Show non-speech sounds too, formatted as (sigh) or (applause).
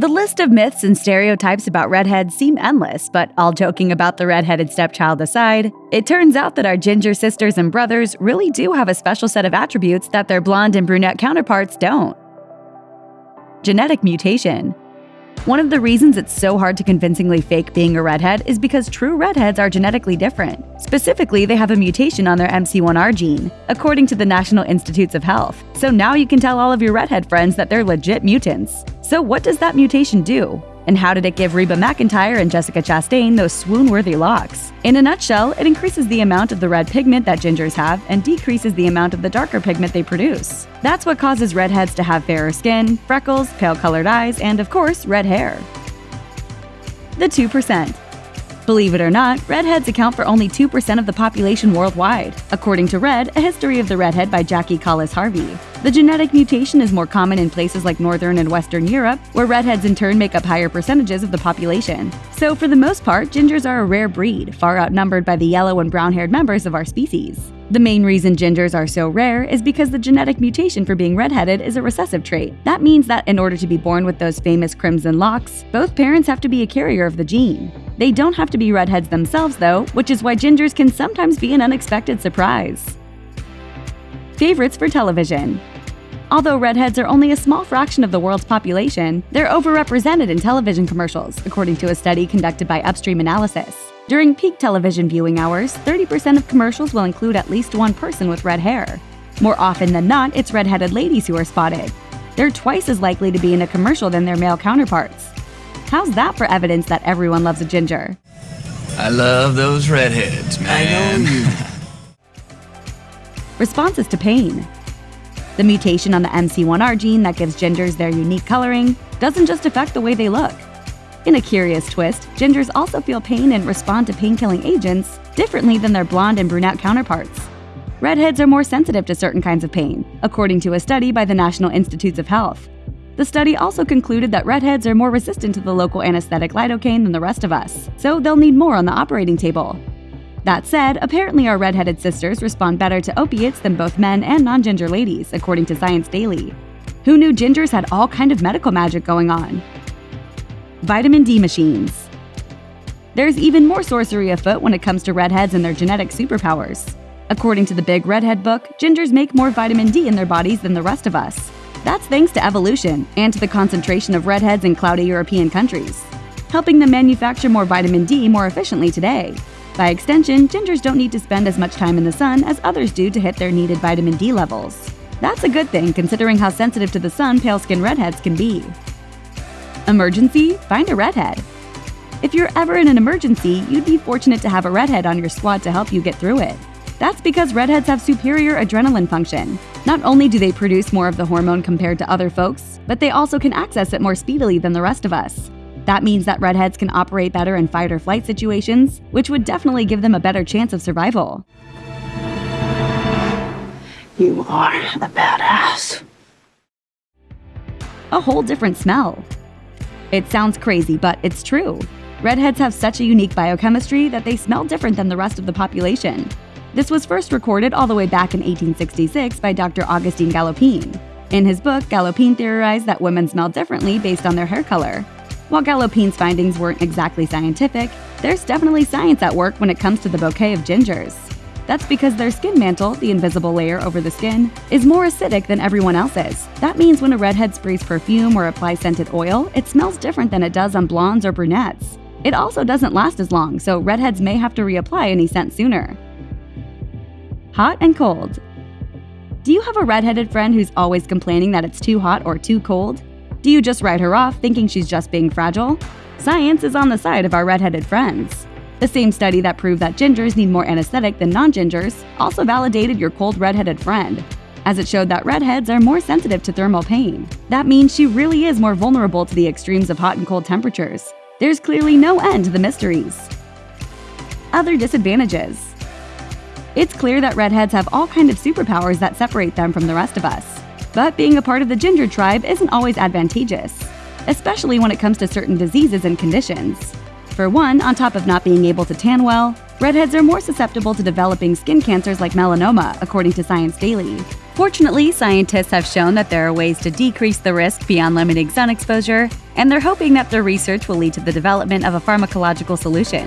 The list of myths and stereotypes about redheads seem endless, but all joking about the redheaded stepchild aside, it turns out that our ginger sisters and brothers really do have a special set of attributes that their blonde and brunette counterparts don't. Genetic mutation. One of the reasons it's so hard to convincingly fake being a redhead is because true redheads are genetically different. Specifically, they have a mutation on their MC1R gene, according to the National Institutes of Health. So now you can tell all of your redhead friends that they're legit mutants. So, what does that mutation do? And how did it give Reba McEntire and Jessica Chastain those swoon-worthy locks? In a nutshell, it increases the amount of the red pigment that gingers have and decreases the amount of the darker pigment they produce. That's what causes redheads to have fairer skin, freckles, pale-colored eyes, and of course, red hair. The 2%. Believe it or not, redheads account for only 2% of the population worldwide, according to Red, A History of the Redhead by Jacky Colliss Harvey. The genetic mutation is more common in places like Northern and Western Europe, where redheads in turn make up higher percentages of the population. So, for the most part, gingers are a rare breed, far outnumbered by the yellow and brown haired members of our species. The main reason gingers are so rare is because the genetic mutation for being redheaded is a recessive trait. That means that in order to be born with those famous crimson locks, both parents have to be a carrier of the gene. They don't have to be redheads themselves, though, which is why gingers can sometimes be an unexpected surprise. Favorites for television Although redheads are only a small fraction of the world's population, they're overrepresented in television commercials, according to a study conducted by Upstream Analysis. During peak television viewing hours, 30% of commercials will include at least one person with red hair. More often than not, it's redheaded ladies who are spotted. They're twice as likely to be in a commercial than their male counterparts. How's that for evidence that everyone loves a ginger? I love those redheads, man. I know you. (laughs) Responses to pain. The mutation on the MC1R gene that gives gingers their unique coloring doesn't just affect the way they look. In a curious twist, gingers also feel pain and respond to pain-killing agents differently than their blonde and brunette counterparts. Redheads are more sensitive to certain kinds of pain, according to a study by the National Institutes of Health. The study also concluded that redheads are more resistant to the local anesthetic lidocaine than the rest of us, so they'll need more on the operating table. That said, apparently our redheaded sisters respond better to opiates than both men and non-ginger ladies, according to Science Daily. Who knew gingers had all kind of medical magic going on? Vitamin D machines. There's even more sorcery afoot when it comes to redheads and their genetic superpowers. According to the Big Redhead book, gingers make more vitamin D in their bodies than the rest of us. That's thanks to evolution and to the concentration of redheads in cloudy European countries, helping them manufacture more vitamin D more efficiently today. By extension, gingers don't need to spend as much time in the sun as others do to hit their needed vitamin D levels. That's a good thing considering how sensitive to the sun pale-skinned redheads can be. Emergency? Find a redhead. If you're ever in an emergency, you'd be fortunate to have a redhead on your squad to help you get through it. That's because redheads have superior adrenaline function. Not only do they produce more of the hormone compared to other folks, but they also can access it more speedily than the rest of us. That means that redheads can operate better in fight or flight situations, which would definitely give them a better chance of survival. You are a badass. A whole different smell. It sounds crazy, but it's true. Redheads have such a unique biochemistry that they smell different than the rest of the population. This was first recorded all the way back in 1866 by Dr. Augustine Galopin. In his book, Galopin theorized that women smell differently based on their hair color. While Galopin's findings weren't exactly scientific, there's definitely science at work when it comes to the bouquet of gingers. That's because their skin mantle, the invisible layer over the skin, is more acidic than everyone else's. That means when a redhead sprays perfume or applies scented oil, it smells different than it does on blondes or brunettes. It also doesn't last as long, so redheads may have to reapply any scent sooner. Hot and cold. Do you have a redheaded friend who's always complaining that it's too hot or too cold? Do you just write her off thinking she's just being fragile? Science is on the side of our redheaded friends. The same study that proved that gingers need more anesthetic than non-gingers also validated your cold redheaded friend, as it showed that redheads are more sensitive to thermal pain. That means she really is more vulnerable to the extremes of hot and cold temperatures. There's clearly no end to the mysteries. Other disadvantages. It's clear that redheads have all kind of superpowers that separate them from the rest of us. But being a part of the ginger tribe isn't always advantageous, especially when it comes to certain diseases and conditions. For one, on top of not being able to tan well, redheads are more susceptible to developing skin cancers like melanoma, according to Science Daily. Fortunately, scientists have shown that there are ways to decrease the risk beyond limiting sun exposure, and they're hoping that their research will lead to the development of a pharmacological solution.